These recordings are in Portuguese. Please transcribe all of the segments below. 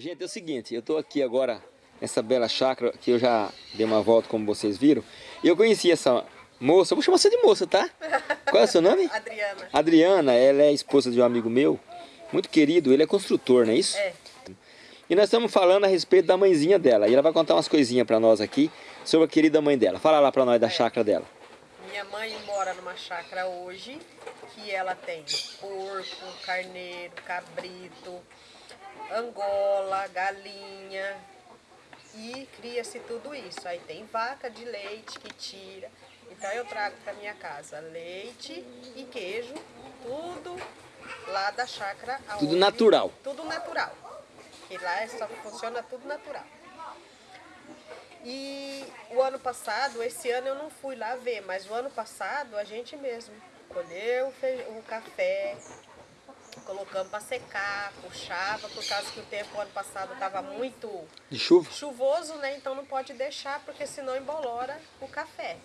Gente, é o seguinte, eu tô aqui agora nessa bela chácara que eu já dei uma volta, como vocês viram. E eu conheci essa moça, vou chamar você de moça, tá? Qual é o seu nome? Adriana. Adriana, ela é esposa de um amigo meu, muito querido, ele é construtor, não é isso? É. E nós estamos falando a respeito da mãezinha dela. E ela vai contar umas coisinhas para nós aqui sobre a querida mãe dela. Fala lá para nós da É. chácara dela. Minha mãe mora numa chácara hoje, que ela tem porco, carneiro, cabrito, angola, galinha e cria-se tudo isso. Aí tem vaca de leite que tira. Então eu trago para minha casa leite e queijo, tudo lá da chácara. Tudo natural. Tudo natural. Que lá é só funciona tudo natural. E o ano passado, esse ano eu não fui lá ver, mas o ano passado a gente mesmo colheu o fe- o café, colocamos para secar, puxava, por causa que o tempo ano passado estava muito De chuva? chuvoso, né? Então não pode deixar, porque senão embolora o café.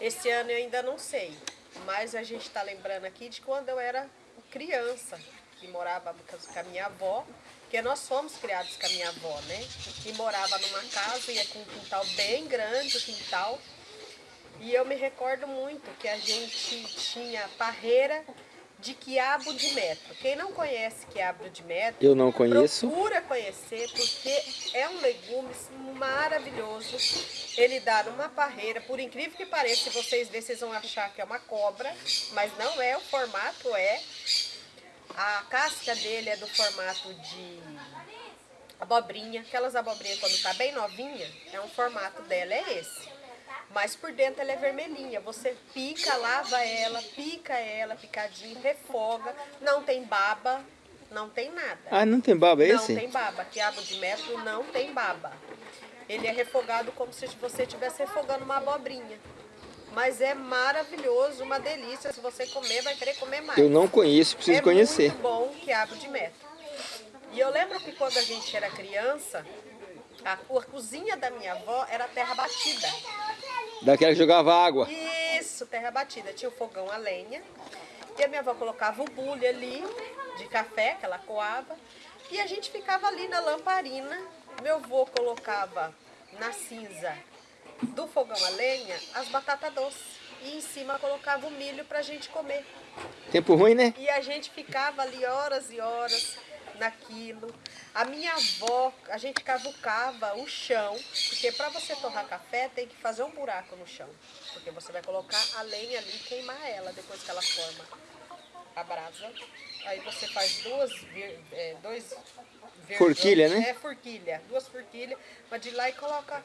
Esse ano eu ainda não sei, mas a gente está lembrando aqui de quando eu era criança, que morava com a minha avó, porque nós fomos criados com a minha avó, né? E morava numa casa, ia com um quintal bem grande, o quintal. E eu me recordo muito que a gente tinha parreira de quiabo de metro. Quem não conhece quiabo de metro, Eu não conheço. Procura conhecer, porque é um legume maravilhoso. Ele dá numa parreira, por incrível que pareça, se vocês verem, vocês vão achar que é uma cobra, mas não é, o formato é. A casca dele é do formato de abobrinha, aquelas abobrinhas quando tá bem novinha, é um formato dela, é esse. Mas por dentro ela é vermelhinha. Você pica, lava ela, pica ela, picadinho, refoga. Não tem baba, não tem nada. Ah, não tem baba Não esse? tem baba. Quiabo de metro não tem baba. Ele é refogado como se você estivesse refogando uma abobrinha. Mas é maravilhoso, uma delícia. Se você comer, vai querer comer mais. Eu não conheço, preciso é conhecer. muito bom quiabo de metro. E eu lembro que quando a gente era criança, a, a cozinha da minha avó era terra batida. Daquela que jogava água. Isso, terra batida. Tinha o fogão a lenha. E a minha avó colocava o bule ali, de café, que ela coava. E a gente ficava ali na lamparina. Meu avô colocava na cinza do fogão a lenha as batatas doces. E em cima colocava o milho pra gente comer. Tempo ruim, né? E a gente ficava ali horas e horas naquilo. A minha avó, a gente cavucava o chão, porque para você torrar café tem que fazer um buraco no chão. Porque você vai colocar a lenha ali e queimar ela depois que ela forma a brasa. Aí você faz duas, é, dois Forquilha, né? É, forquilha. Duas forquilhas, vai de lá e coloca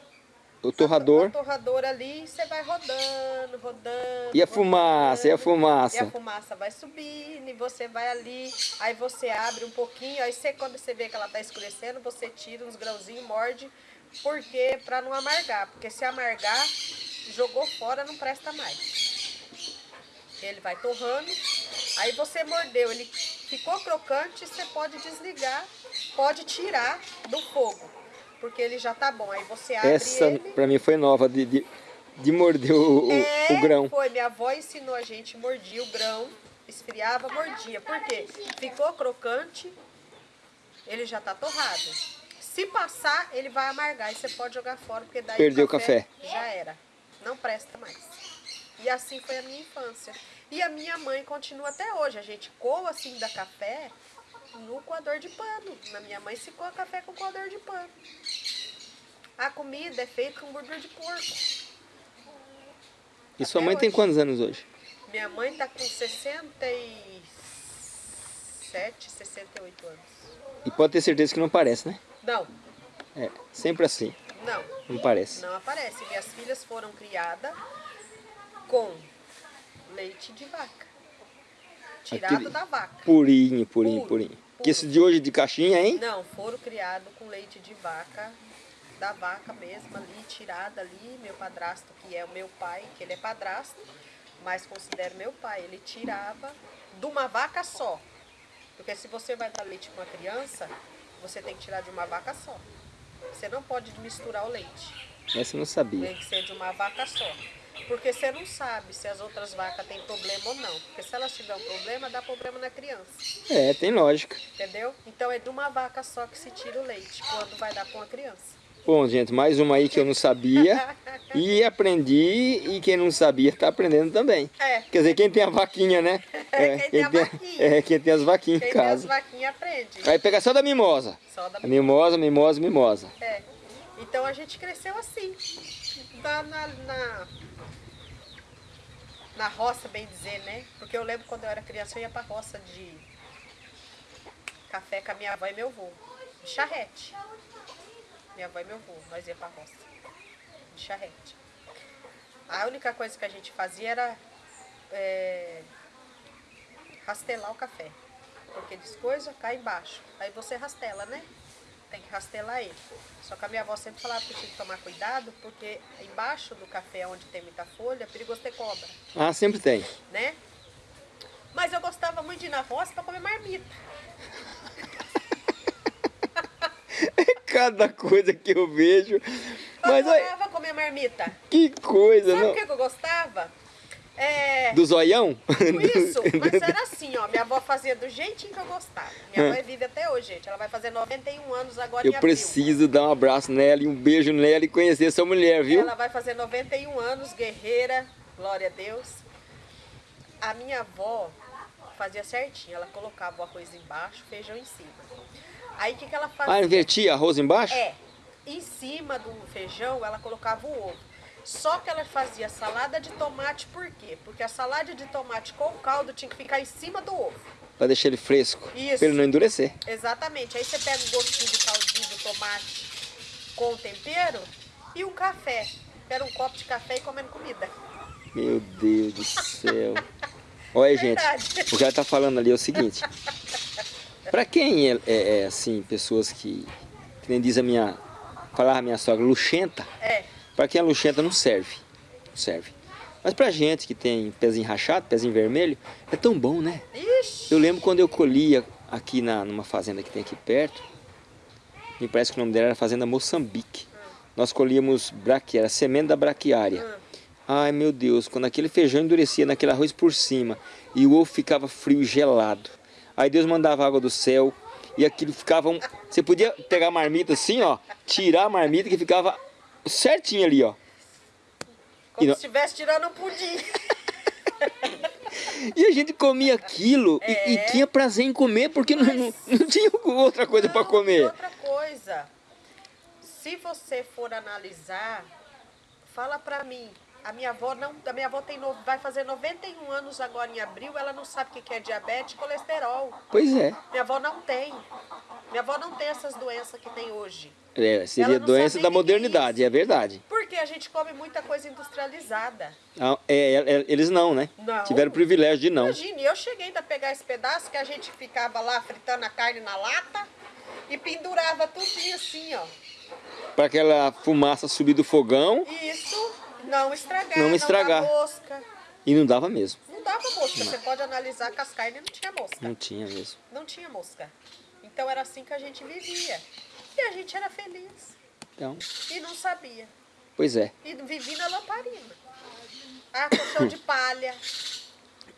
O torrador. o torrador ali e você vai rodando, rodando. E a fumaça, e a rodando. fumaça? E a fumaça vai subindo e você vai ali, aí você abre um pouquinho, aí você, quando você vê que ela tá escurecendo, você tira uns grãozinhos, morde, porque para não amargar, porque se amargar, jogou fora, não presta mais. Ele vai torrando, aí você mordeu, ele ficou crocante, você pode desligar, pode tirar do fogo, porque ele já tá bom. Aí você abre Essa ele. pra mim foi nova, de, de, de morder o, o- É, o grão. foi. Minha avó ensinou a gente, mordia o grão, esfriava, mordia. Por quê? Ficou crocante, ele já tá torrado. Se passar, ele vai amargar e você pode jogar fora, porque daí Perdeu o café. já era. Não presta mais. E assim foi a minha infância. E a minha mãe continua até hoje. A gente coa assim da café no coador de pano. Na minha mãe se coa café com coador de pano. A comida é feita com gordura de porco. E sua até mãe tem hoje. quantos anos hoje? Minha mãe tá com 67, 68 anos. E pode ter certeza que não parece, né? Não, É, sempre assim, não, não parece. não aparece. Minhas filhas foram criadas com leite de vaca. Tirado Aquele da vaca. Purinho, purinho, Puro, purinho. Que esse de hoje de caixinha, hein? Não, foram criados com leite de vaca, da vaca mesmo ali, tirada ali. Meu padrasto, que é o meu pai, que ele é padrasto, mas considero meu pai, ele tirava de uma vaca só. Porque se você vai dar leite para uma criança, você tem que tirar de uma vaca só. Você não pode misturar o leite. Essa eu não sabia. Tem que ser de uma vaca só. Porque você não sabe se as outras vacas têm problema ou não. Porque se elas tiverem um problema, dá problema na criança. É, tem lógica. Entendeu? Então é de uma vaca só que se tira o leite, quando vai dar para uma criança. Bom, gente, mais uma aí que eu não sabia e aprendi e quem não sabia está aprendendo também. É. Quer dizer, quem tem a vaquinha, né? É, quem tem a vaquinha. É, quem tem as vaquinhas Quem em tem as casa. vaquinhas aprende. Vai pegar só da mimosa. Só da A mimosa, mimosa, mimosa. É. Então a gente cresceu assim. Na, na, na, na roça, bem dizer, né? Porque eu lembro quando eu era criança, eu ia pra roça de café com a minha avó e meu avô. De charrete. Minha avó e meu avô, nós ia pra roça. De charrete. A única coisa que a gente fazia era é, rastelar o café. Porque diz coisa, cai embaixo. Aí você rastela, né? Tem que rastelar ele. Só que a minha avó sempre falava que tinha que tomar cuidado, porque embaixo do café, onde tem muita folha, é perigoso ter cobra, Ah, sempre tem. né? Mas eu gostava muito de ir na roça para comer marmita. Cada coisa que eu vejo. Eu Mas olha, adorava comer marmita. que coisa, Sabe não? o que que eu gostava? É... Do zoião? Isso, mas era assim, ó. Minha avó fazia do jeitinho que eu gostava. Minha avó é vive até hoje, gente. Ela vai fazer 91 anos agora em Eu preciso dar um abraço nela e um beijo nela e conhecer essa mulher, viu? Ela vai fazer 91 anos, guerreira, glória a Deus. A minha avó fazia certinho, ela colocava o arroz embaixo, feijão em cima. Aí o que, que ela fazia? Ah, invertia arroz embaixo? É, em cima do feijão ela colocava o ovo. Só que ela fazia salada de tomate, por quê? Porque a salada de tomate com caldo tinha que ficar em cima do ovo. Pra deixar ele fresco. Isso. Pra ele não endurecer. Exatamente. Aí você pega o gostinho do caldinho do tomate com tempero e um café. Era um copo de café e comendo comida. Meu Deus do céu. Olha, gente, Verdade. o que ela tá falando ali é o seguinte. Pra quem é, é- é, assim, pessoas que, que nem diz a minha, falava a minha sogra, luxenta, É, pra quem é luxenta não serve. Não serve. Mas pra gente que tem pezinho rachado, pezinho vermelho, é tão bom, né? ixi. Eu lembro quando eu colhia aqui na, numa fazenda que tem aqui perto, me parece que o nome dela era Fazenda Moçambique. Nós colhíamos braquiária, semente da braquiária. Ai meu Deus, quando aquele feijão endurecia naquele arroz por cima e o ovo ficava frio e gelado. Aí Deus mandava água do céu e aquilo ficava um... Você podia pegar a marmita assim, ó, tirar a marmita que ficava certinho ali, ó. Como não- se estivesse tirando um pudim. E a gente comia aquilo e- e, É. tinha prazer em comer porque não, não, não tinha outra coisa para comer. outra coisa, se você for analisar, fala pra mim. A minha avó não, a minha avó tem no- vai fazer 91 anos agora em abril, ela não sabe o que é diabetes e colesterol. Pois é. Minha avó não tem. Minha avó não tem essas doenças que tem hoje. É, seria doença da é modernidade, é verdade. Porque a gente come muita coisa industrializada. Ah, é, é, é, eles não, né? Não. Tiveram o privilégio de não. Imagine, eu cheguei ainda a pegar esse pedaço que a gente ficava lá fritando a carne na lata e pendurava tudinho assim, ó. Para aquela fumaça subir do fogão Isso não estragar, Não não, estragar. mosca. e não dava mesmo. Não dava mosca. Você pode analisar que as carnes não tinha mosca. Não tinha mesmo. Não tinha mosca. Então era assim que a gente vivia. E a gente era feliz. Então, E não sabia. pois é. E vivia na lamparina. Ah, colchão de palha.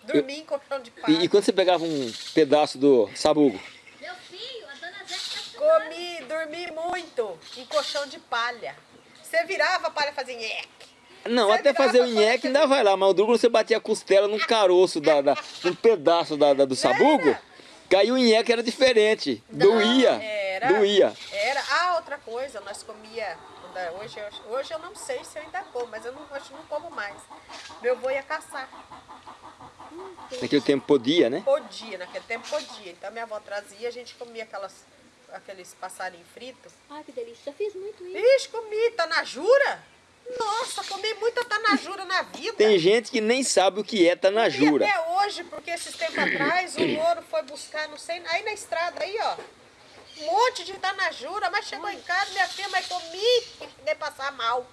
Dormia em colchão de palha. E, e quando você pegava um pedaço do sabugo? Meu filho, a dona Zé tá Comi, dormi muito em colchão de palha. Você virava a palha e fazia. Não, Você até fazer o nheque ainda vai lá, mas o duro quando você batia a costela num caroço, da, da, num pedaço da, da- do sabugo, caiu o nheque era diferente. Doía. Era. Doía. Era. Ah, outra coisa, nós comia. Hoje, eu- hoje eu não sei se eu ainda como, mas eu não, hoje eu não como mais. Meu avô ia caçar. Naquele tempo podia, né? Podia, naquele tempo podia. Então minha avó trazia, a gente comia aquelas, aqueles passarinhos fritos. Ai, que delícia. Já fiz muito isso. Ixi, comi tanajura. Nossa, comi muita tanajura na vida. Tem gente que nem sabe o que é E tanajura. até hoje, porque esses tempos atrás, o louro foi buscar, não sei, aí na estrada aí, ó. Um monte de tanajura, mas chegou em casa, minha filha, mas comi e cheguei passar mal.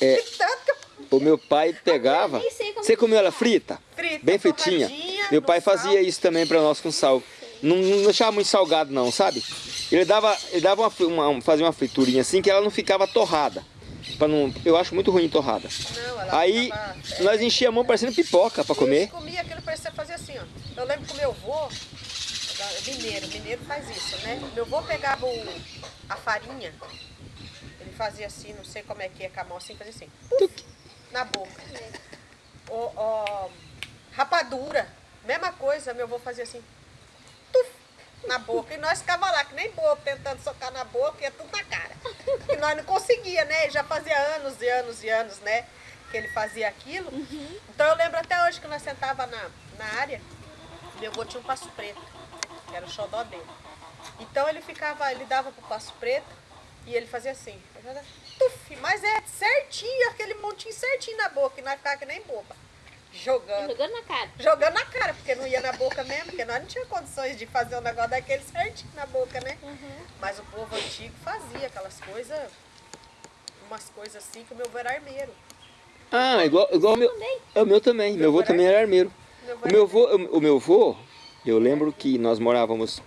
É. De tanto que eu O meu pai pegava. Eu nem sei como Você comeu ela frita? Frita, Bem fritinha. Meu pai sal. fazia isso também pra nós com sal. Não, não deixava muito salgado não, sabe? Ele dava, ele dava uma, uma- um- fazia uma friturinha assim que ela não ficava torrada. Pra não, eu acho muito ruim torrada. Não, ela Aí ficava- nós enchia a mão parecendo pipoca pra A comer. gente comia aquilo, parecia fazer assim, ó. Eu lembro que o meu avô, mineiro, mineiro faz isso, né? Meu avô pegava o- a farinha, ele fazia assim, não sei como é que é com a mão, assim, fazia assim, na boca. O, o- rapadura, mesma coisa, meu avô fazia assim, na boca. E nós ficava lá, que nem bobo, tentando socar na boca, ia tudo na cara. E nós não conseguia, né? Ele já fazia anos e anos e anos, né? Que ele fazia aquilo. Então eu lembro até hoje que nós sentava na, na área, meu avô tinha um passo preto, que era o xodó dele. Então ele ficava, ele dava pro passo preto e ele fazia assim. Tuf, mas é certinho, aquele montinho certinho na boca, e nós ficava que nem boba. Jogando. Jogando na cara. Jogando na cara, porque não ia na boca mesmo, porque nós não tínhamos condições de fazer um negócio daquele certinho na boca, né? Mas o povo antigo fazia aquelas coisas, umas coisas assim que o meu avô era armeiro. Ah, igual, igual o meu. Também. É o meu também. Meu avô também era armeiro. Meu avô O meu avô, o meu avô, eu lembro que nós morávamos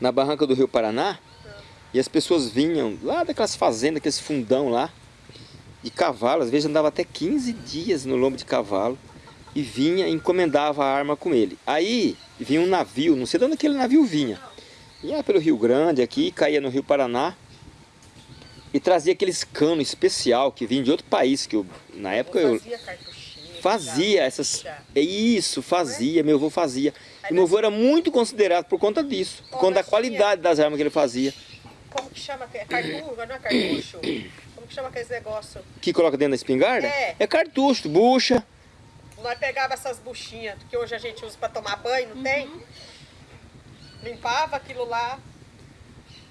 na barranca do Rio Paraná e as pessoas vinham lá daquelas fazendas, aqueles fundão lá, de cavalo, às vezes andava até 15 dias no lombo de cavalo e vinha e encomendava a arma com ele. Aí vinha um navio, não sei de onde aquele navio vinha. Ia pelo Rio Grande aqui, caía no Rio Paraná e trazia aqueles cano especial que vinha de outro país, que eu, na época eu, fazia cartuchinha. Fazia essas. É isso, fazia, meu avô fazia. E meu avô era muito considerado por conta disso, por conta da qualidade das armas que ele fazia. Como que chama? É cartucho, não é cartucho? Como que chama aqueles negócios? Que coloca dentro da espingarda? É. cartucho, bucha. Nós pegava essas buchinhas que hoje a gente usa para tomar banho, não tem? Limpava aquilo lá,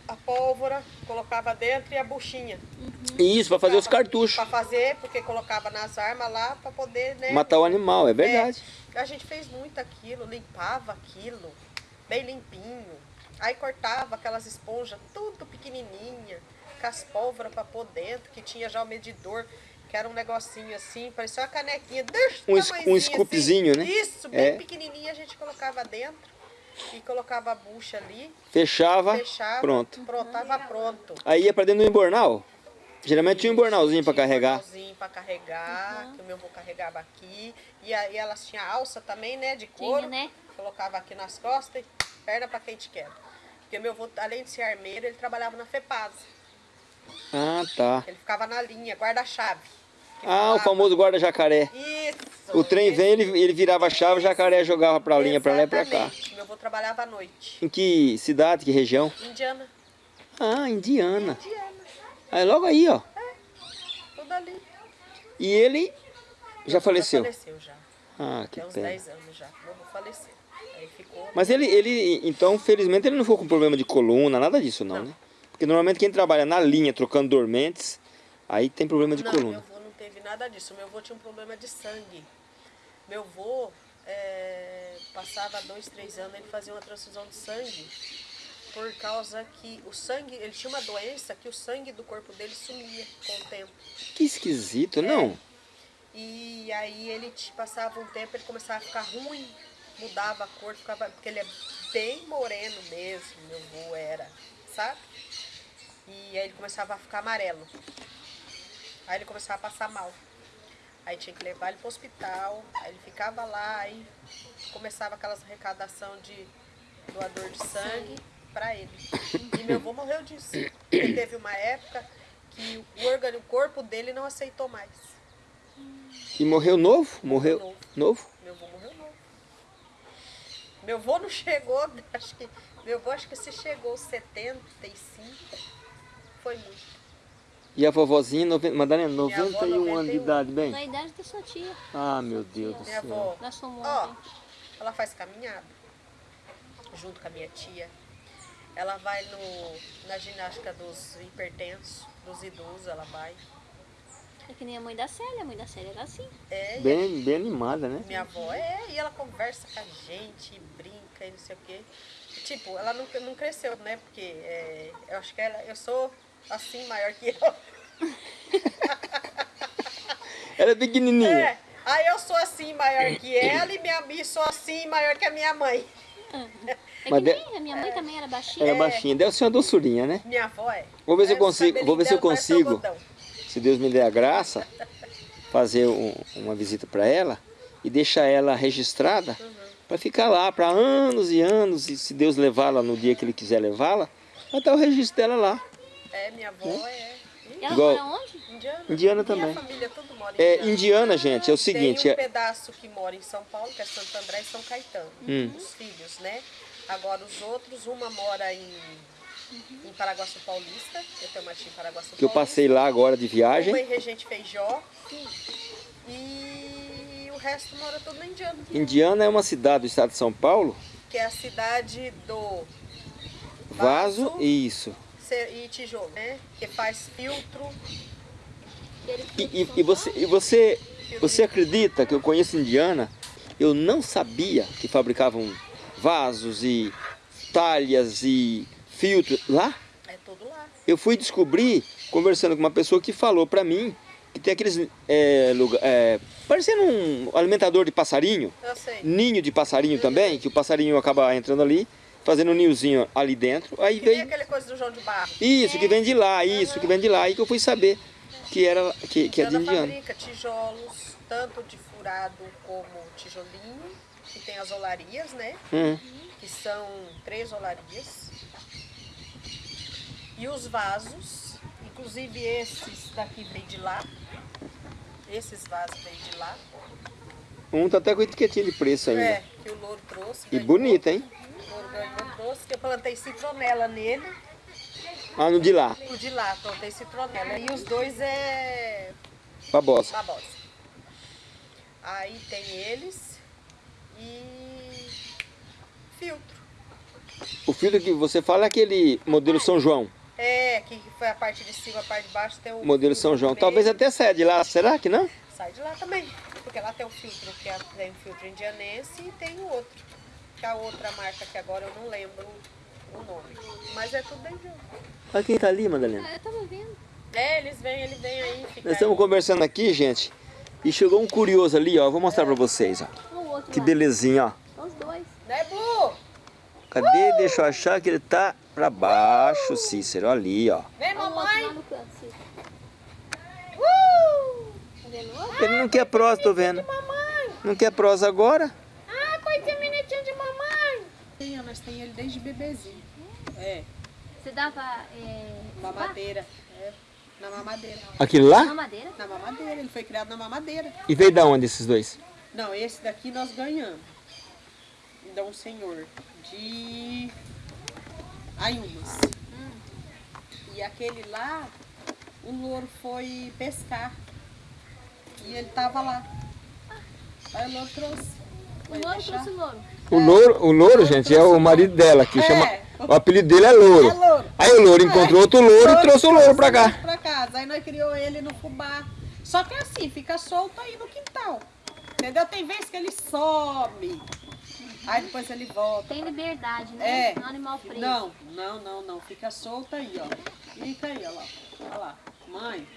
a pólvora, colocava dentro e a buchinha. Isso, para fazer os cartuchos. Para fazer, porque colocava nas armas lá para poder, né? Matar o animal, é verdade. É, a gente fez muito aquilo, limpava aquilo, bem limpinho. Aí cortava aquelas esponjas tudo pequenininha, com as pólvoras para pôr dentro, que tinha já o medidor, que era um negocinho assim, parecia uma canequinha Um um scoopzinho, assim. né? Isso, bem É. pequenininha a gente colocava dentro e colocava a bucha ali, Fechava, fechava, pronto. pronto, tava pronto. Aí ia pra dentro do embornal. Geralmente tinha um embornalzinho pra carregar. para carregar, que o meu avô carregava aqui. E aí elas tinham alça também, né, de couro. Tinha, né? Colocava aqui nas costas e perna para quem te quer. Porque meu avô, além de ser armeiro, ele trabalhava na FEPAS. Ah, tá. Ele ficava na linha, guarda-chave. Ah, o famoso guarda-jacaré. Isso. O trem vem, ele, ele virava a chave, o jacaré jogava pra linha, pra lá e pra cá. Meu avô trabalhava à noite. Em que cidade, que região? Indiana. Ah, Indiana. Indiana. Aí logo aí, ó. Tudo ali. E ele já faleceu. Já faleceu já. Ah, que Tem uns pena. 10 anos já. Meu avô faleceu. Aí ficou... Mas ele, ele, então, felizmente, ele não ficou com problema de coluna, nada disso não, Não. né? Porque normalmente quem trabalha na linha, trocando dormentes, aí tem problema de não, meu coluna. avô não teve nada disso. Meu avô tinha um problema de sangue. Meu avô é, passava dois, três anos, ele fazia uma transfusão de sangue. Por causa que o sangue, ele tinha uma doença que o sangue do corpo dele sumia com o tempo. Que esquisito, não? E aí ele te- passava um tempo, ele começava a ficar ruim, mudava a cor, ficava, porque ele é bem moreno mesmo, meu avô era, sabe? E aí ele começava a ficar amarelo. Aí ele começava a passar mal. Aí tinha que levar ele para o hospital, aí ele ficava lá, aí começava aquelas arrecadação de doador de sangue para ele. E meu avô morreu disso. Porque teve uma época que o órgão, o corpo dele não aceitou mais. E morreu novo? Morreu novo. novo? Meu avô morreu novo. Meu avô não chegou, acho que. Meu avô acho que se chegou aos 75. Foi muito. E a vovozinha, noven... Madalena, Minha avó, 91 anos de 91. idade, bem? Na idade da sua tia. Ah, meu Deus do Minha céu. avó, Nós fomos ó, ela faz caminhada junto com a minha tia. Ela vai no, na ginástica dos hipertensos, dos idosos, ela vai. É que nem a mãe da Célia. A mãe da Célia era assim. É, Bem, bem animada, né? Minha avó é, e ela conversa com a gente, e brinca e não sei o quê. Tipo, ela não, não cresceu, né? Porque é, eu acho que ela, eu sou assim maior que ela. Ela é pequenininha. É, aí eu sou assim maior que ela e minha e sou assim maior que a minha mãe. É Mas que de- nem a minha mãe também era baixinha. Era baixinha. Deve ser uma doçurinha, né? Minha avó é. Vou ver se eu consigo- vou ver se eu parece consigo. se Deus me der a graça, fazer um- uma visita para ela e deixar ela registrada para ficar lá para anos e anos. E se Deus levá-la no dia que Ele quiser levá-la, vai estar o registro dela lá. É, minha avó é E ela Igual- mora onde? indiana. Indiana Minha também. família tudo mora em É, Indiana. indiana, gente, é o seguinte. Tem um é- pedaço que mora em São Paulo, que é Santo André e São Caetano. Hum. Os filhos, né? Agora os outros, uma mora em, em Paraguaçu Paulista. Eu tenho uma tia em Paraguaçu que eu passei lá agora de Uma viagem. em Regente Feijó. E o resto mora tudo na Indiana. Indiana é uma cidade do estado de São Paulo. Que é a cidade do Vaso, Vaso. isso. E tijolo, né? Que faz filtro. E, e- e você, e você, você acredita que eu conheço Indiana? Eu não sabia que fabricavam vasos e talhas e filtros lá. É tudo lá. Eu fui descobrir, conversando com uma pessoa que falou pra mim que tem aqueles é, lugar, é, parecendo um alimentador de passarinho, Eu sei. ninho de passarinho também, que o passarinho acaba entrando ali, fazendo um ninhozinho ali dentro. Aí Que nem veio aquele coisa do João de Barro. isso que vem de lá, isso que vem de lá, aí que eu fui saber que era que, que é de indiano. fabrica tijolos, tanto de furado como tijolinho, que tem as olarias, né? Hum. Que são três olarias. E os vasos, inclusive esses daqui vêm de lá. Esses vasos vêm de lá. Um tá até com etiquetinha de preço ainda. É, que o louro trouxe. E ganhou. bonita, hein? Ganhou, trouxe, que eu plantei citronela nele. Ah, no de lá, O de lá, plantei citronela. E os dois é babosa. babosa. Aí tem eles e filtro. O filtro que você fala é aquele modelo São João. É, que foi a parte de cima, a parte de baixo tem o Modelo São no João. Talvez até saia de lá, será que não? Sai de lá também. Porque lá tem o filtro, que é, tem o filtro indianense e tem o outro. Que a outra marca que agora eu não lembro o nome. Mas é tudo quem tá ali, Madalena. Ah, eu tava vendo. É, eles vêm, ele vem aí. Fica Nós estamos conversando aqui, gente. E chegou um curioso ali, ó. Vou mostrar pra vocês, ó. Que lá. belezinha, ó. São os dois. Né, Blue? Cadê? Deixa eu achar que ele tá pra baixo, Cícero. Ali, ó. Vem, mamãe. Uh! Tá? Ele não quer prosa, tô vendo. Não quer prosa agora? Ah, mamãe. Tem, nós tem ele desde bebezinho. É, Você dava... É... mamadeira. É, na mamadeira. Aquele lá? Mamadeira? Na mamadeira, ele foi criado na mamadeira. E veio da onde esses dois? Não, esse daqui nós ganhamos. Da um senhor de Ayumas. E aquele lá, o louro foi pescar. E ele tava lá. Aí o louro trouxe. O louro deixar. trouxe o louro. O louro, o louro, gente, é o marido dela, que É. chama. O apelido dele é louro. É louro. Aí o louro encontrou outro louro e trouxe o louro pra cá. Pra casa. Aí nós criou ele no fubá. Só que assim, fica solto aí no quintal. Entendeu? Tem vezes que ele some. Aí depois ele volta. Tem liberdade, né? É. Não é um animal preso. Não, não, não, não. Fica solto aí, ó. Fica aí, ó lá. Olha lá. Mãe.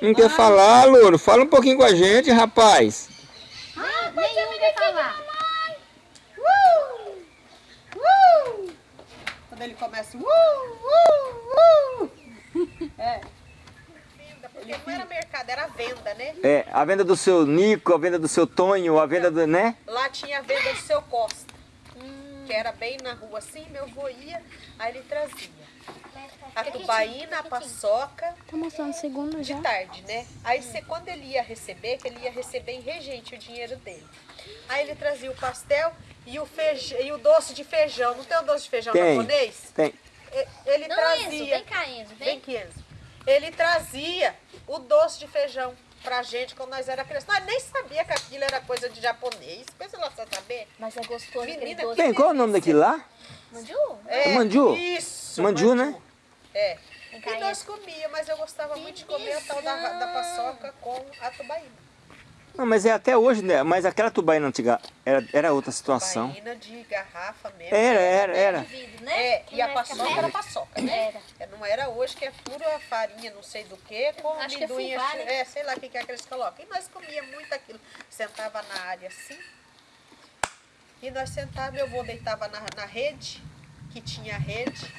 Não quer falar, louro? Fala um pouquinho com a gente, rapaz. Ah, nenhum quer falar. Uh! Uh! Quando ele começa. Uh, uh, uh. É. Porque não era mercado, era venda, né? É, a venda do seu Nico, a venda do seu Tonho, a venda do, né? Lá tinha a venda do seu Costa. Que era bem na rua assim, meu avô ia, aí ele trazia. A tubaína, a paçoca, Tá mostrando segundo de já? tarde, né? Aí você, quando ele ia receber, que ele ia receber em regente o dinheiro dele. Aí ele trazia o pastel e o, feijão, e o doce de feijão. Não tem o doce de feijão Tem. japonês? Tem. Ele Não, trazia. Enzo, vem cá, Enzo. Vem Vem. aqui, Enzo. Ele trazia o doce de feijão pra gente quando nós era criança. Nós nem sabia que aquilo era coisa de japonês. Pensa lá, você saber. Mas é gostoso Menina, doce. Tem, qual é o nome daquele lá? Mandiu? É, mandiu? Isso. Mandiu, né? É. E nós comia, mas eu gostava muito de comer a tal da, da paçoca com a tubaína. Não, mas é até hoje, né? Mas aquela tubaína antiga era, era outra situação. Tubaína de garrafa mesmo. Era, era, era. Vidro, né? É, e a é paçoca era paçoca, né? Era. É, Não era hoje que é pura farinha, não sei do que, com Acho que é amendoim, né? é, sei lá o que, que é que eles colocam. E nós comia muito aquilo. Sentava na área assim. E nós sentávamos, meu avô deitava na, na rede, que tinha rede.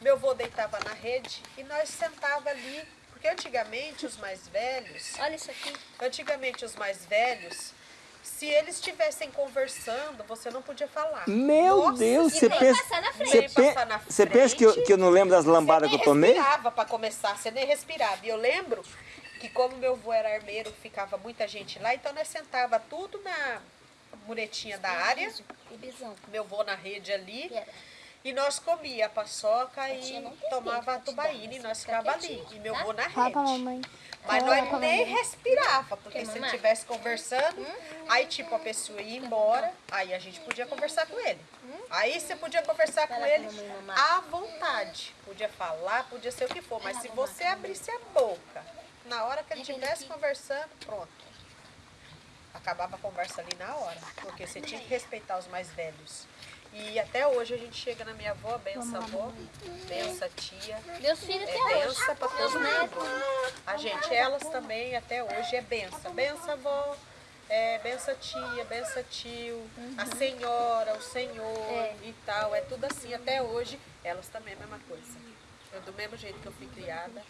Meu avô deitava na rede e nós sentava ali, Porque antigamente os mais velhos, Olha isso aqui. antigamente os mais velhos, se eles estivessem conversando, você não podia falar. Meu Nossa, Deus, você nem pensa. passar na frente. Você, pe- você pensa que eu, que eu não lembro das lambadas que Você eu tomei? nem respirava para começar, você nem respirava. E eu lembro que como meu avô era armeiro, ficava muita gente lá, então nós sentava tudo na muretinha da área, E bisão. meu avô na rede ali, E nós comia a paçoca tia e tomava a tubaína e nós fica ficava ali. E meu tá? avô na rede. mamãe. Mas Fala nós nem mamãe. respirava, porque se ele mamar? estivesse conversando, aí tipo a pessoa ia embora, aí a gente podia conversar com ele. Aí você podia conversar com ele mamãe à vontade. Podia falar, podia ser o que for, mas se você abrisse a boca, na hora que ele estivesse conversando, pronto. Acabava a conversa ali na hora, porque você tinha que respeitar os mais velhos. E até hoje a gente chega na minha avó, benção avó, benção tia. Meus filhos É benção para Meus todo netos. mundo. A gente, elas também até hoje é benção. Benção avó, é benção tia, benção tio, a senhora, o senhor É. e tal. É tudo assim. Até hoje, elas também é a mesma coisa. Eu, do mesmo jeito que eu fui criada,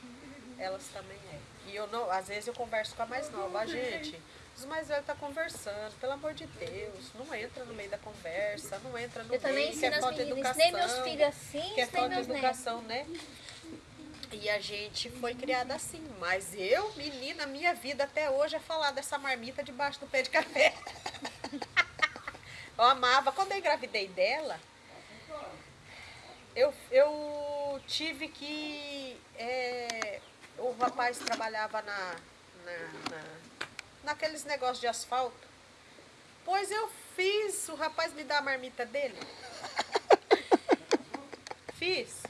elas também é. E eu não, às vezes eu converso com a mais nova. Ah, gente, os mais velhos tá conversando, pelo amor de Deus, não entra no meio da conversa, não entra no Eu também meio, que é falta educação Ensinei meus filhos assim, que é falta de meus netos. educação, né? E a gente foi criada assim. Mas eu, menina, minha vida até hoje é falar dessa marmita debaixo do pé de café. eu amava. Quando eu engravidei dela, eu, eu tive que. é, o rapaz trabalhava na, na, na- naqueles negócios de asfalto. Pois eu fiz o rapaz me dar a marmita dele. Fiz.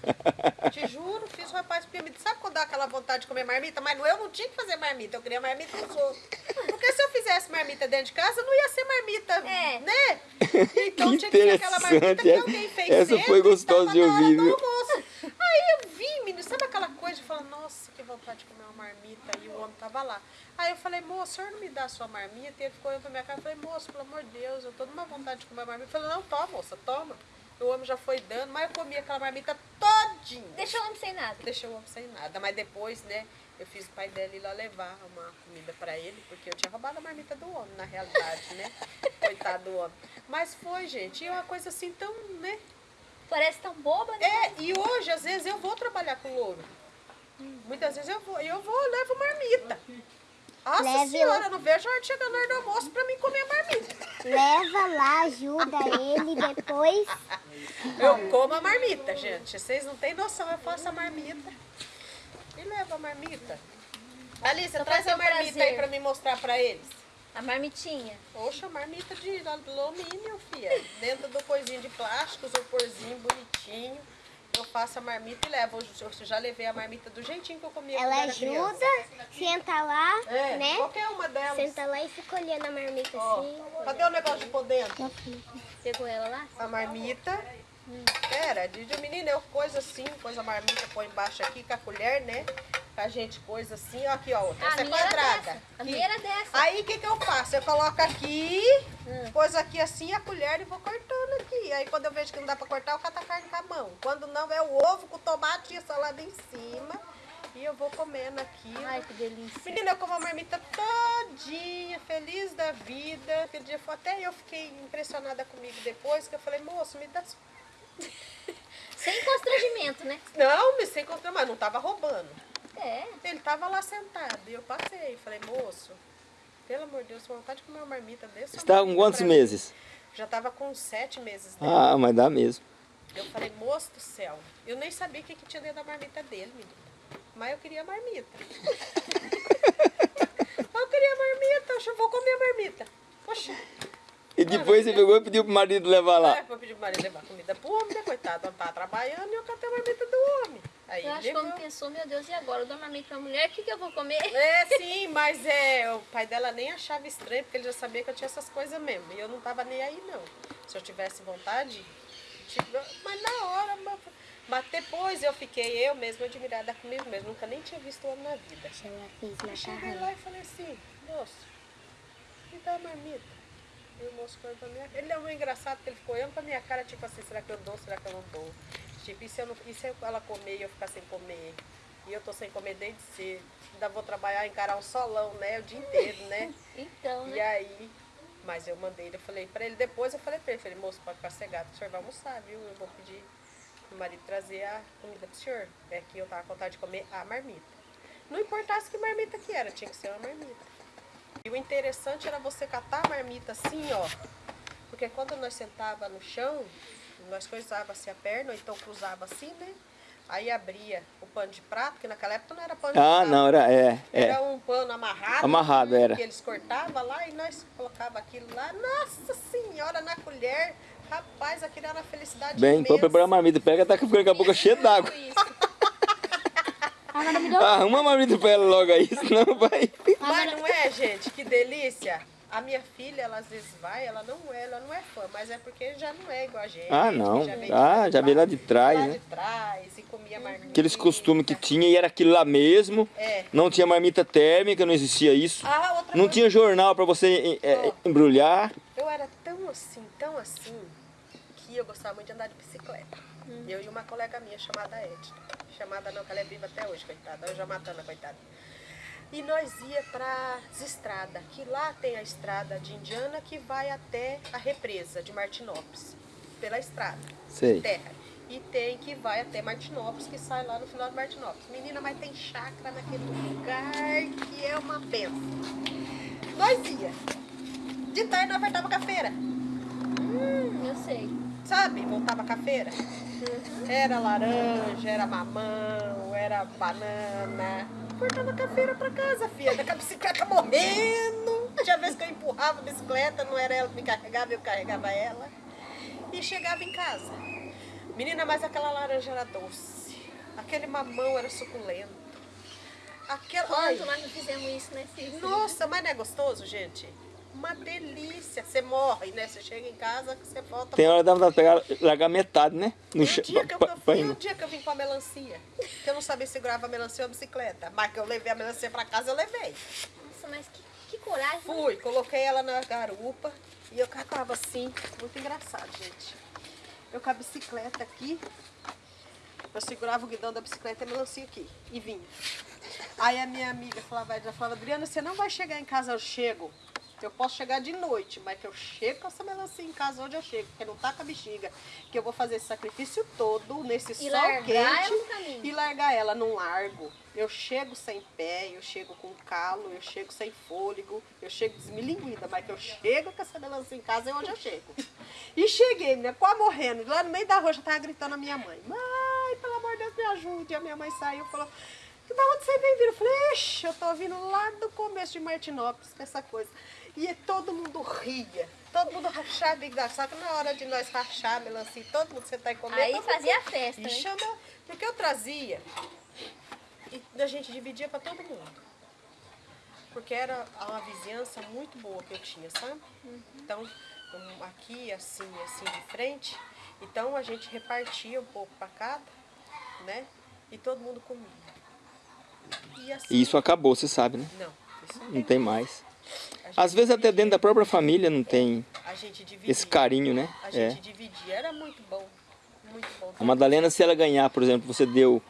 Te juro, fiz o rapaz porque me sabe quando dá aquela vontade de comer marmita? Mas eu não tinha que fazer marmita, eu queria marmita dos outros. Porque se eu fizesse marmita dentro de casa, não ia ser marmita, É. né? Então Que tinha que ser aquela marmita que alguém fez Essa foi gostosa de ouvir, do viu? almoço. Aí eu vi, menino, sabe aquela coisa de falar, nossa, que vontade de comer uma marmita, e o homem tava lá. Aí eu falei, moço, o senhor não me dá a sua marmita? E ele ficou olhando pra minha cara, eu falei, moço, pelo amor de Deus, eu tô numa vontade de comer marmita. Ele falou, não, toma, moça, toma. O homem já foi dando, mas eu comi aquela marmita todinha. Deixa o homem sem nada. Deixei o homem sem nada. Mas depois, né, eu fiz o pai dela ir lá levar uma comida pra ele, porque eu tinha roubado a marmita do homem, na realidade, né? Coitado do homem. Mas foi, gente, e é uma coisa assim tão, né? Parece tão boba, né? É, e hoje, às vezes, eu vou trabalhar com louro. Muitas vezes eu vou, eu vou, eu levo marmita. Nossa Leve senhora, eu não vejo a hora de chegar na hora do almoço pra mim comer marmita. Leva lá, ajuda ele, depois Eu como a marmita, gente. Vocês não têm noção, eu faço a marmita. E levo a marmita. Alice, Só traz a marmita prazer. aí pra me mostrar pra eles. A marmitinha. Oxa, marmita de alumínio, filha. Dentro do coisinho de plástico, isoporzinho bonitinho. Eu faço a marmita e levo. Eu já levei a marmita do jeitinho que eu comia ela criança. ajuda, senta lá, É, né? qualquer uma delas. Senta lá e fica olhando a marmita Ó, assim. cadê o negócio de pôr dentro? Pegou ela lá? A marmita. Pera, de de menino, eu coisa assim, coisa marmita põe embaixo aqui com a colher, né? A gente coisa assim, ó, aqui, ó, outra. Essa a é quadrada. dessa. A minha era dessa. Aí o que, que eu faço? Eu coloco aqui, Hum. pôs aqui assim a colher e vou cortando aqui. Aí quando eu vejo que não dá pra cortar, eu cato a carne com a mão. Quando não, é o ovo com tomate e a salada em cima. E eu vou comendo aqui. Ai, que delícia. Menina, eu como a marmita todinha, feliz da vida. Aquele dia foi- até eu fiquei impressionada comigo depois, que eu falei, moço, me dá. Sem constrangimento, né? Não, sem contra, mas não tava roubando. É. Ele tava lá sentado e eu passei. Falei, moço, pelo amor de Deus, vontade de comer uma marmita desse. Você está com quantos meses? Já tava com sete meses dele. Ah, mas dá mesmo. Eu falei, moço do céu, eu nem sabia o que, que tinha dentro da marmita dele, menina. Mas eu queria marmita. eu queria marmita, eu vou comer a marmita. Poxa, E depois você pegou e pediu pro marido levar lá. é, vou pedir pro marido levar comida pro homem, né, coitado, não tá trabalhando e eu catei a marmita do homem. Aí Eu acho que levou. o homem pensou, meu Deus, e agora? Eu dou marmita pra mulher, o que, que eu vou comer? É, sim, mas é, o pai dela nem achava estranho, porque ele já sabia que eu tinha essas coisas mesmo. E eu não tava nem aí, não. Se eu tivesse vontade, tipo, mas na hora, mas, mas depois eu fiquei eu mesma admirada comigo mesmo. Nunca nem tinha visto o homem na vida. Eu cheguei lá e falei assim, moço, me dá uma marmita. E o moço foi pra minha Ele é um engraçado que ele ficou olhando pra minha cara, tipo assim, será que eu dou, será que eu não dou? Tipo, e se, eu não, e se ela comer e eu ficar sem comer? E eu tô sem comer desde cedo. Ainda vou trabalhar, encarar um solão, né? O dia inteiro, né? Então, E né? aí, mas eu mandei, eu falei pra ele, depois eu falei pra ele, falei, moço, pode ficar cegado, o senhor vai almoçar, viu? Eu vou pedir pro marido trazer a comida pro senhor. É que eu tava com vontade de comer a marmita. Não importasse que marmita que era, tinha que ser uma marmita. E o interessante era você catar a marmita assim, ó. Porque quando nós sentava no chão, nós coisava assim a perna, ou então cruzava assim, né? Aí abria o pano de prato, que naquela época não era pano de Ah, prato. não, era, é, Era é. um pano amarrado. Amarrado, era. Que eles cortavam lá e nós colocava aquilo lá. Nossa senhora, na colher. Rapaz, aquilo era uma felicidade Bem, imensa. pode preparar a marmita, pega, tá ficando com a boca cheia d'água. Arruma a marmita pra ela logo aí, senão vai... Mas não é, gente? Que delícia. A minha filha, ela às vezes vai, ela não é, ela não é fã, mas é porque já não é igual a gente. Ah, não. que veio Ah, de já veio lá de trás, lá né? de trás e comia marmita. Aqueles costumes que tinha e era aquilo lá mesmo. É. Não tinha marmita térmica, não existia isso. Ah, outra Não coisa. tinha jornal pra você é, Ó. embrulhar. Eu era tão assim, tão assim, que eu gostava muito de andar de bicicleta. Eu e uma colega minha chamada Edna. Chamada não, que ela é viva até hoje, coitada. Eu já matando a coitada. E nós ia para as estradas, que lá tem a estrada de Indiana que vai até a represa de Martinópolis, pela estrada, Sei. terra. E tem que vai até Martinópolis, que sai lá no final de Martinópolis. Menina, mas tem chácara naquele lugar que é uma benção. Nós ia. De tarde nós apertava com a feira. Hum, eu sei. Sabe? Voltava com a feira. Era laranja, era mamão, era banana. Cortava a feira pra casa, filha. Com a bicicleta morrendo. Tinha vez que eu empurrava a bicicleta, não era ela que me carregava, eu carregava ela. E chegava em casa. Menina, mas aquela laranja era doce. Aquele mamão era suculento. Aquela... Quanto nós não fizemos isso, né, Cícero? nossa, mas não é gostoso, gente? Uma delícia. Você morre, né? Você chega em casa, você volta Tem hora que dá vontade de pegar, largar metade, né? No o chão. dia, que eu, pa- e o dia que eu vim com a melancia, que eu não sabia segurava a melancia ou a bicicleta, mas que eu levei a melancia pra casa, eu levei. Nossa, mas que, que coragem. né? Fui, coloquei ela na garupa e eu catava assim, muito engraçado, gente. Eu com a bicicleta aqui, eu segurava o guidão da bicicleta e a melancia aqui, e vinha. Aí a minha amiga falava, ela falava, Adriana, você não vai chegar em casa, eu chego. Eu posso chegar de noite, mas que eu chego com essa melancia em casa onde eu chego, porque não tá com a bexiga. Que eu vou fazer esse sacrifício todo nesse E sol quente e largar ela num largo. Eu chego sem pé, eu chego com calo, eu chego sem fôlego, eu chego desmilinguida, mas que eu chego com essa melancia em casa é onde eu chego. E cheguei, né, quase morrendo, lá no meio da rua, já tava gritando a minha mãe, mãe, pelo amor de Deus, me ajude. E a minha mãe saiu e falou, da onde você vem vindo? Eu falei, ixi, eu tô vindo lá do começo de Martinópolis com essa coisa. E todo mundo ria, todo mundo rachava e Só que na hora de nós rachar a melancia, todo mundo sentar e comer. Aí fazia mundo- a festa, E né? chama, porque eu trazia e a gente dividia para todo mundo. Porque era uma vizinhança muito boa que eu tinha, sabe? Então, um, aqui, assim, assim, de frente. Então, a gente repartia um pouco para cada, né? E todo mundo comia. E assim... E isso acabou, você sabe, né? Não, isso não Não tem. tem mais. A Às vezes até dentro da própria família não tem A esse carinho, né? A É. gente dividia. Era muito bom. Muito bom. A Madalena, se ela ganhar, por exemplo, você deu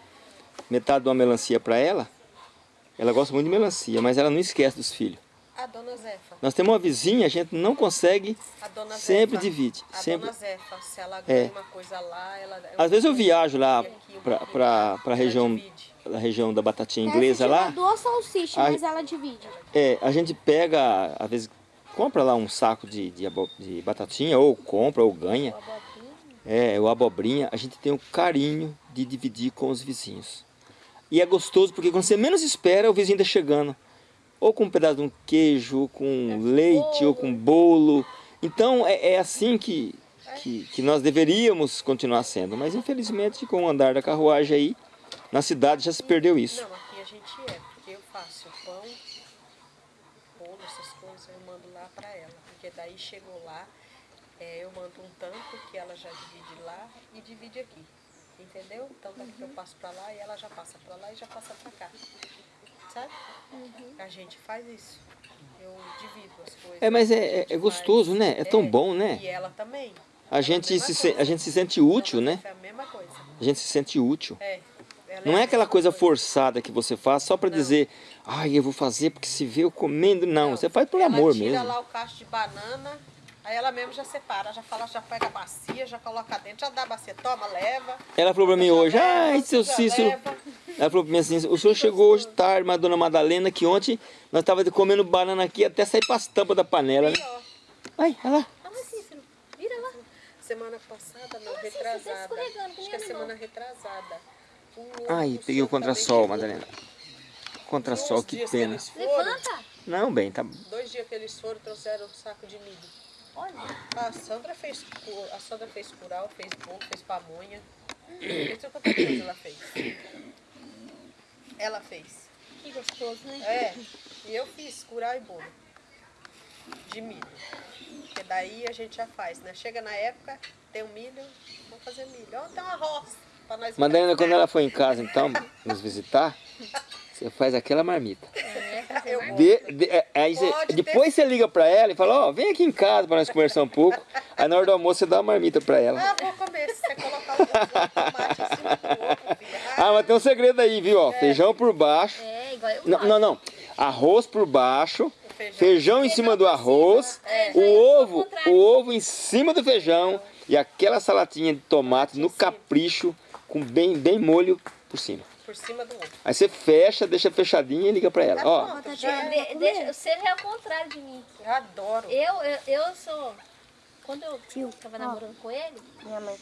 metade de uma melancia para ela, ela gosta muito de melancia, mas ela não esquece dos filhos. A dona Zefa. Nós temos uma vizinha, a gente não consegue, A sempre Zefa, divide. A Sempre. dona Zefa, se ela É. ganha uma coisa lá, ela... Às vezes eu viajo lá para ela região, divide. Da região da batatinha inglesa lá. duas salsichas, Ai. mas ela divide. É, a gente pega, às vezes, compra lá um saco de, de, de batatinha, ou compra, ou ganha. É, o abobrinha, a gente tem o carinho de dividir com os vizinhos. E é gostoso porque quando você menos espera, o vizinho está chegando. Ou com um pedaço de um queijo, ou com leite, ou com bolo. Então é, é assim que, que, que nós deveríamos continuar sendo. Mas infelizmente, com o andar da carruagem aí, na cidade já se perdeu isso. Não, aqui a gente é, porque eu faço pão, bolo, essas coisas, eu mando lá pra ela. Porque daí chegou lá, é, eu mando um tanto que ela já divide lá e divide aqui. Entendeu? Então daqui eu passo pra lá e ela já passa pra lá e já passa pra cá. Sabe? A gente faz isso. Eu divido as coisas. É, mas é- a é- é gostoso, né? É tão bom, né? E ela também. A gente, mesma se, se- coisa. a gente se sente útil, né? É a mesma coisa. A gente se sente útil. É, Não é aquela coisa forçada que você faz só pra dizer, ai, eu vou fazer porque se vê eu comendo. Não, você faz por ela amor tira mesmo. lá o cacho de banana, aí ela mesmo já separa, já fala, já pega a bacia, já coloca dentro, já dá a bacia, toma, leva. Ela falou pra mim hoje, leva, ai, seu Cícero. leva. Ela falou pra mim assim, o senhor chegou hoje tarde, mas a dona Madalena, que ontem nós tava comendo banana aqui até sair pras tampas da panela, né? Ai, olha lá. Ah, mas Cícero, vira lá. semana passada, não, tá retrasada. Acho que é animal. semana retrasada. Ai, peguei o também Madalena. Uns que pena. Levanta. Não, bem, tá. dois dias que eles foram, trouxeram um saco de milho. Olha. A Sandra fez, a Sandra fez curau, fez bolo, fez pamonha. Não sei quanta coisa ela fez. Ela fez. Que gostoso, né? É, e eu fiz curau e bolo. De milho. Porque daí a gente já faz, né? Chega na época, tem um milho, vamos fazer milho. Ó, tem um pra nós Madalena, quando ela foi em casa, então, nos visitar, você faz aquela marmita. Eu gosto. De- de- é, aí você- depois você liga pra ela e fala, ó, vem aqui em casa pra nós conversar um pouco. Aí na hora do almoço você dá uma marmita pra ela. Ah, vou comer. Você colocar o tomate em cima do ovo, filha. Ah, mas tem um segredo aí, viu? Ó, feijão por baixo. É, igual eu Não, não, não. Arroz por baixo, feijão. feijão em cima do arroz, É, o é ovo, o ovo em cima do feijão e aquela salatinha de tomate no capricho com bem, bem molho por cima. Por cima do ovo. Aí você fecha, deixa fechadinho e liga pra ela. Ó, Pronto, De- já de- deixa, você já é o contrário de mim. Eu adoro. Eu, eu, eu sou. Quando eu Tio, tava ó. namorando com ele, Minha mãe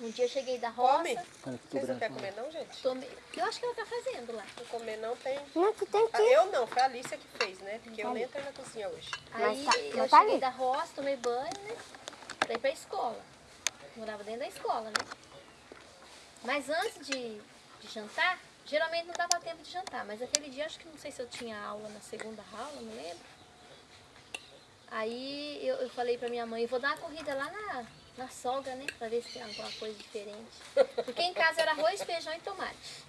um dia eu cheguei da Come. roça, Vocês não querem comer não, gente? tomei. Eu acho que ela tá fazendo lá. Não comer não tem... Não, tu tem Ah, que... eu não, foi a Alicia que fez, né? Porque eu nem entrei na cozinha hoje. Aí tá- eu tá cheguei ali. da roça, tomei banho, né? Pra ir pra escola. Morava dentro da escola, né? Mas antes de, de jantar, geralmente não dava tempo de jantar, mas aquele dia acho que não sei se eu tinha aula na segunda aula, não lembro. Aí eu, eu falei pra minha mãe, vou dar uma corrida lá na, na sogra, né? Pra ver se tem alguma coisa diferente. Porque em casa era arroz, feijão e tomate.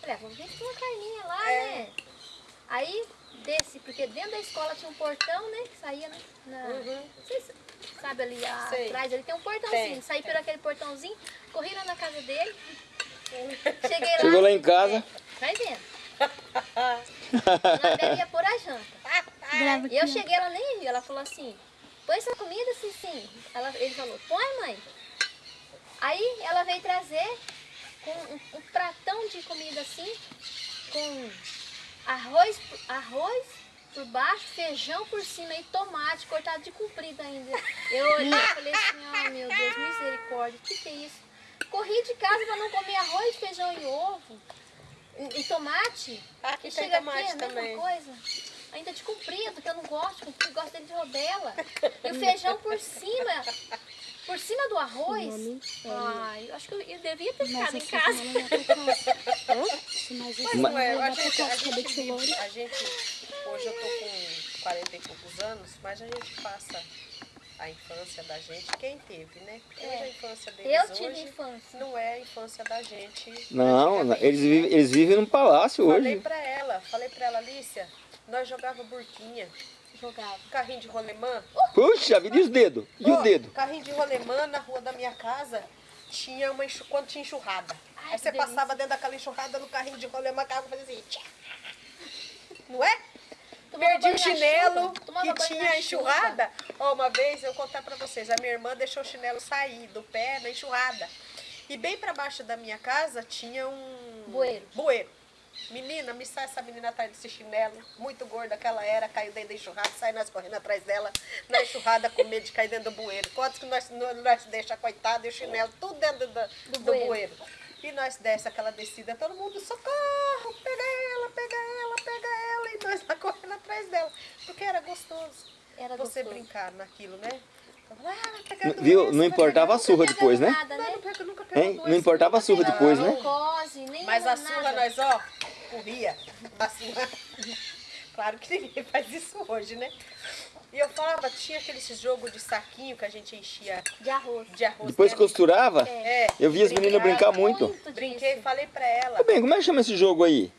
Falei, ah, vamos ver se tem uma carninha lá, É. né? Aí desci, porque dentro da escola tinha um portão, né? Que saía, né? Na, Uhum. Não sei se sabe ali a- atrás, ali tem um portãozinho. Tem, Saí por aquele portãozinho, corri lá na casa dele. Cheguei lá. Chegou lá em casa. É, vai vendo. Na Bela ia pôr a janta. E eu cheguei, ela nem viu. Ela falou assim, põe essa comida, sim, sim. Ela, ele falou, põe, mãe. Aí ela veio trazer com um, um pratão de comida assim, com arroz, arroz por baixo, feijão por cima e tomate cortado de comprido ainda. Eu olhei e falei assim, oh meu Deus, misericórdia, o que, que é isso? Corri de casa para não comer arroz, feijão e ovo. E, e tomate. Aqui e tem chega tomate aqui, é a mesma também. coisa. Ainda de comprido, que eu não gosto comprido, gosto dele de rodela. E o feijão por cima, por cima do arroz. Ai, eu acho que eu, devia ter ficado em casa. Mas não é, a gente, a gente vive, a gente, hoje eu tô com 40 e poucos anos, mas a gente passa a infância da gente, quem teve, né? Porque hoje a infância deles É. Eu tive hoje infância. não é a infância da gente. Não, eles vivem, eles vivem num palácio Falei hoje. pra ela, falei pra ela, Alicia, nós jogava burquinha, Jogava. carrinho de rolemã. Puxa vida, e os dedos? E o Ó, dedo? Carrinho de rolemã na rua da minha casa tinha uma enxu... quando tinha enxurrada. Ai, Aí você que passava dentro daquela enxurrada no carrinho de rolemã, a água fazia assim. tchá. Não é? Tomava Perdi o chinelo que tinha enxurrada. Ó, uma vez eu vou contar pra vocês, a minha irmã deixou o chinelo sair do pé na enxurrada. E bem pra baixo da minha casa tinha um Bueiro. bueiro. Menina, me sai essa menina atrás desse chinelo, muito gorda que ela era, caiu dentro da enxurrada, sai nós correndo atrás dela, na enxurrada com medo de cair dentro do bueiro. Quantos que nós, nós deixa coitada e o chinelo tudo dentro do, do, bueiro. bueiro. E nós desce aquela descida, todo mundo, socorro, pega ela, pega ela, pega ela, e nós lá correndo atrás dela, porque era gostoso Era você gostoso. brincar naquilo, né? Viu? Não importava a surra depois, né? Nada, Não, né? Hein? importava a surra depois, né? Não cose, nem Mas a surra nós, ó, corria. A surra. Claro que ninguém faz isso hoje, né? E eu falava, tinha aquele jogo de saquinho que a gente enchia De arroz. de arroz. Depois dentro. costurava, É, eu vi as meninas brincar muito. disso. Brinquei e falei pra ela. Ô, bem, como é que chama esse jogo aí?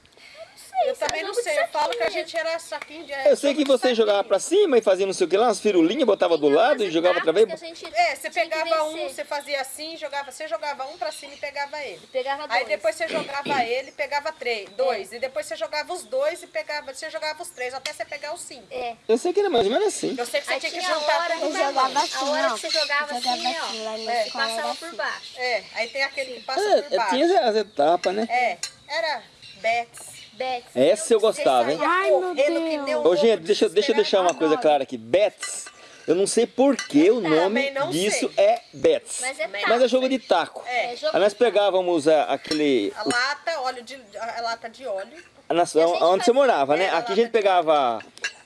Eu também não jogo de sei, eu falo que a gente era saquinho de Eu sei que você jogava pra cima e fazia não sei o que lá, umas firulinhas, botava do lado e jogava outra vez. a É, você pegava um, você fazia assim, jogava, você jogava um pra cima e pegava ele. Pegava Aí dois. depois você jogava ele e pegava três, dois. E depois você jogava os dois e pegava, você jogava os três, até você pegar os cinco. É. Eu sei que era mais ou menos assim. Eu sei que você Aí tinha que a juntar hora tudo jogava A assim, hora ó. que você jogava Jogava assim, ó. assim, na É, passava assim. por baixo. É, aí tem aquele que passa É, por é, baixo. tinha as etapas, né? É, era Bets. Bets. Essa eu gostava, hein? Ai, meu Deus. Ô, gente, deixa, eu- deixa eu deixar uma coisa clara aqui. Bets, eu não sei por que o nome disso sei. é Bets. Mas é Mas taco. é jogo de taco. É, É jogo Aí nós taco. pegávamos a- aquele. a lata, óleo de, a lata de óleo. a na- onde você morava, né? é, Aqui a gente pegava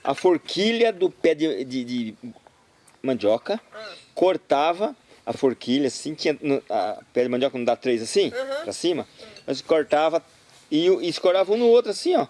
a, forquilha do pé de, de- de mandioca, Ah. cortava a forquilha assim, tinha no- a pé de mandioca não dá três assim, Uhum. pra cima, nós cortava e, e escorava um no outro assim, ó.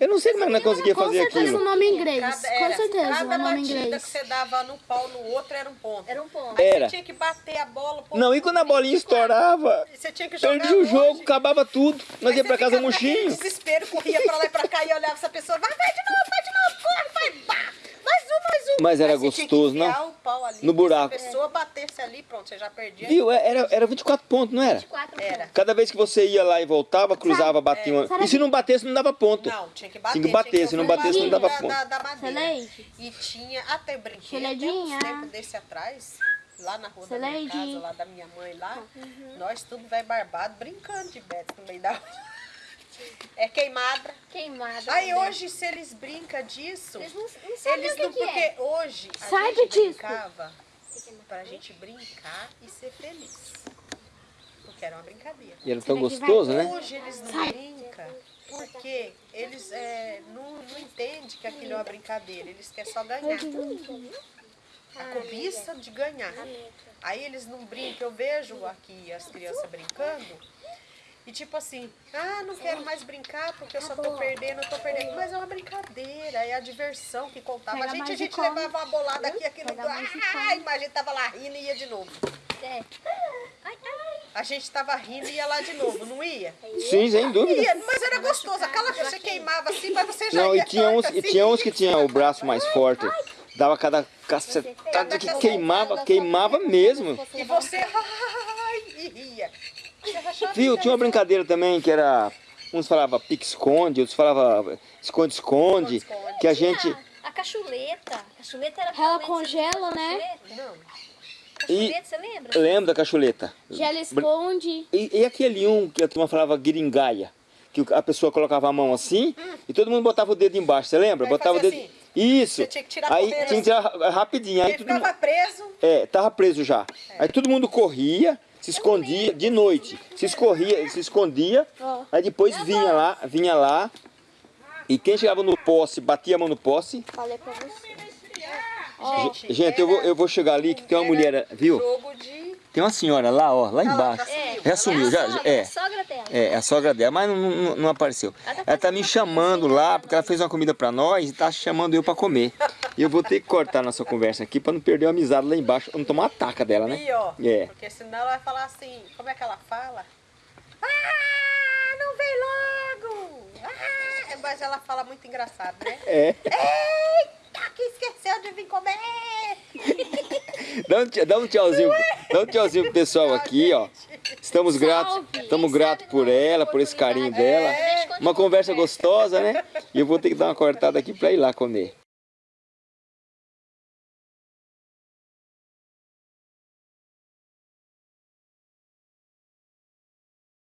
Eu não sei como é que nós conseguia Com fazer certeza o aquilo. nome em inglês. Cada, Com era, certeza cada o nome inglês. que você dava no pau no outro era um ponto. Era um ponto. Aí Era. você tinha que bater a bola. Não, e quando a bolinha estourava, Você tinha que jogar perdia o jogo, longe. acabava tudo. Nós Aí ia pra casa murchinho. desespero, corria pra lá e pra cá e olhava essa pessoa. Vai, vai de novo, vai de novo, corre, vai, pá. Mais um, mais um. Mas era você gostoso, ali, No buraco. Se a pessoa batesse ali, pronto, você já perdia. Viu? É, Era, era 24 pontos, não era? Quatro Era. pontos. Cada vez que você ia lá e voltava, cruzava, batia uma... E se não batesse, não dava ponto. Não, tinha que bater. Tinha que bater, se não batesse, não dava da, ponto. da, da madeira. E tinha até brinquedo, tem Celedinha. uns tempos desse atrás, lá na rua da minha casa, lá da minha mãe lá, nós tudo velho barbado, brincando de beto no meio da rua. É queimada. Queimada. Aí também. hoje, se eles brincam disso, Eles não, não sabem eles o que, não. que Porque é. hoje a Sai gente do disco. brincava pra gente brincar e ser feliz. Porque era uma brincadeira. E era tão gostoso, né? Hoje eles não brincam porque eles é, não, não entendem que aquilo é uma brincadeira. Eles querem só ganhar. A cobiça de ganhar. Aí eles não brincam. Eu vejo aqui as crianças brincando. E tipo assim, ah, não quero mais brincar porque eu só tô perdendo, eu tô perdendo. Mas é uma brincadeira, é a diversão que contava. A gente, a gente levava uma bolada aqui, mais e Ah, imagina, tava lá rindo e ia de novo. É. A gente tava rindo e ia lá de novo, não ia? Sim, sem dúvida. Ia, mas era gostoso. Aquela que você queimava assim, mas você já Não, ia e tinha uns, torta e assim. tinha uns que tinha o braço mais forte. Dava cada cacetada que queimava, queimava mesmo. E você, ai, e ria. Viu, tinha uma brincadeira também que era... Uns falavam pique-esconde, outros falavam esconde-esconde. Esconde-esconde. Que a gente... A cachuleta. A cachuleta era Ela congela, né? Cachuleta? Não. Cachuleta, você lembra? Lembra da cachuleta? Gela esconde. E, e aquele um que a turma falava guiringaia? Que a pessoa colocava a mão assim e todo mundo botava o dedo embaixo, você lembra? Aí botava o dedo. assim. Isso. Você tinha que tirar Aí tinha que tirar ra- rapidinho. Aí Ele todo mundo, preso. é, tava preso já. Aí todo mundo corria, se escondia de noite. Se escorria, se escondia. Aí depois vinha lá, vinha lá. E quem chegava no poste, batia a mão no poste. Falei pra você. Gente, Gente, eu vou, eu vou chegar ali que tem uma mulher, viu? Jogo de. Tem uma senhora lá, ó, lá lá, embaixo. já É, Já sumiu, é já, sogra, é. a sogra dela. É, a sogra dela, mas não, não, não apareceu. Ela tá Ela tá me chamando lá, porque ela fez uma comida pra nós e tá chamando eu pra comer. E eu vou ter que cortar nossa conversa aqui pra não perder a amizade lá embaixo, pra não tomar uma taca dela, né? E, ó, É. Porque senão ela vai falar assim, como é que ela fala? Ah, não vem logo! Ah, mas ela fala muito engraçado, né? É. Eita, que esqueceu de vir comer! Dá um, dá um tchauzinho, dá um tchauzinho pro pessoal aqui, ó. Estamos gratos, estamos gratos por ela, por esse carinho dela. Uma conversa gostosa, né? E eu vou ter que dar uma cortada aqui pra ir lá comer.